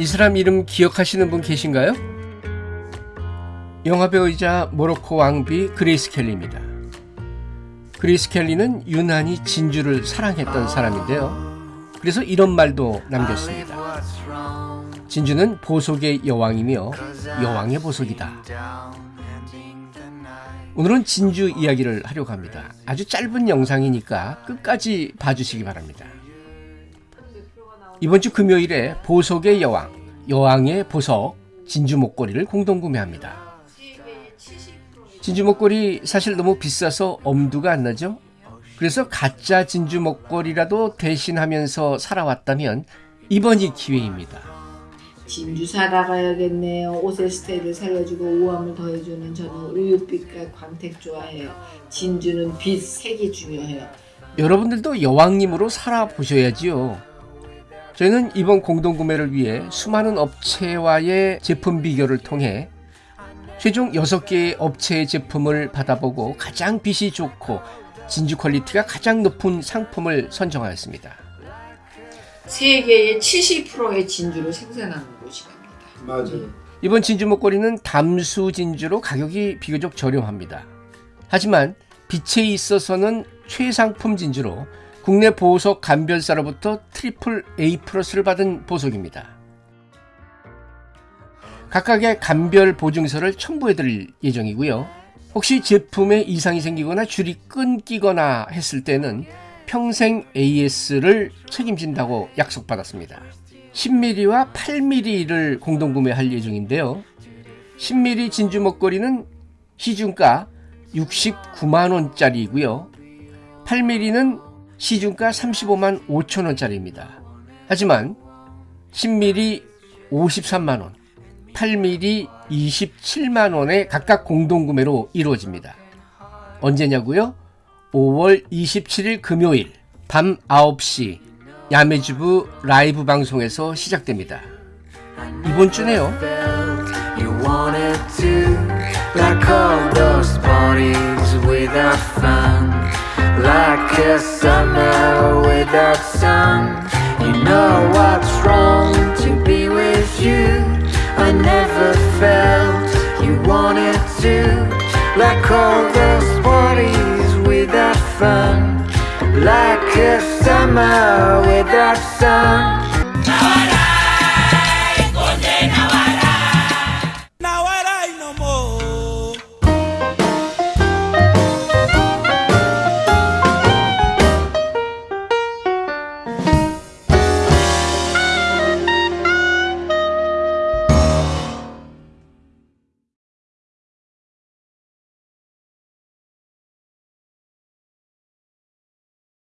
이 사람 이름 기억하시는 분 계신가요? 영화배우이자 모로코 왕비 그레이스 켈리입니다. 그레이스 켈리는 유난히 진주를 사랑했던 사람인데요. 그래서 이런 말도 남겼습니다. 진주는 보석의 여왕이며 여왕의 보석이다. 오늘은 진주 이야기를 하려고 합니다. 아주 짧은 영상이니까 끝까지 봐주시기 바랍니다. 이번 주 금요일에 보석의 여왕, 여왕의 보석, 진주 목걸이를 공동 구매합니다. 진주 목걸이 사실 너무 비싸서 엄두가 안 나죠? 그래서 가짜 진주 목걸이라도 대신하면서 살아왔다면 이번이 기회입니다. 진주 사러 가야겠네요. 옷의 스타일을 살려주고 우아함을 더해주는 저는 우유빛과 광택 좋아해요. 진주는 빛, 색이 중요해요. 여러분들도 여왕님으로 살아보셔야지요. 저희는 이번 공동구매를 위해 수많은 업체와의 제품 비교를 통해 최종 6개의 업체의 제품을 받아보고 가장 빛이 좋고 진주 quality가 가장 높은 상품을 선정하였습니다. 세계의 70%의 진주를 생산하는 곳이랍니다. 맞아요. 이번 진주 목걸이는 담수 진주로 가격이 비교적 저렴합니다. 하지만 빛에 있어서는 최상품 진주로 국내 보석 감별사로부터 트리플 A 플러스를 받은 보석입니다. 각각의 감별 보증서를 첨부해 드릴 예정이고요. 혹시 제품에 이상이 생기거나 줄이 끊기거나 했을 때는 평생 AS를 책임진다고 약속받았습니다. 10mm와 8mm를 공동 구매할 예정인데요. 10mm 진주 목걸이는 시중가 69만원짜리이고요. 8mm는 시중가 35만 5천원짜리입니다. 하지만 10mm 53만원, 8mm 27만원의 각각 공동구매로 이루어집니다. 언제냐고요? 5월 27일 금요일 밤 9시 야매주부 라이브 방송에서 시작됩니다. 이번 주네요. Like a summer without sun. You know what's wrong to be with you. I never felt you wanted to, like all those parties without fun, like a summer without sun.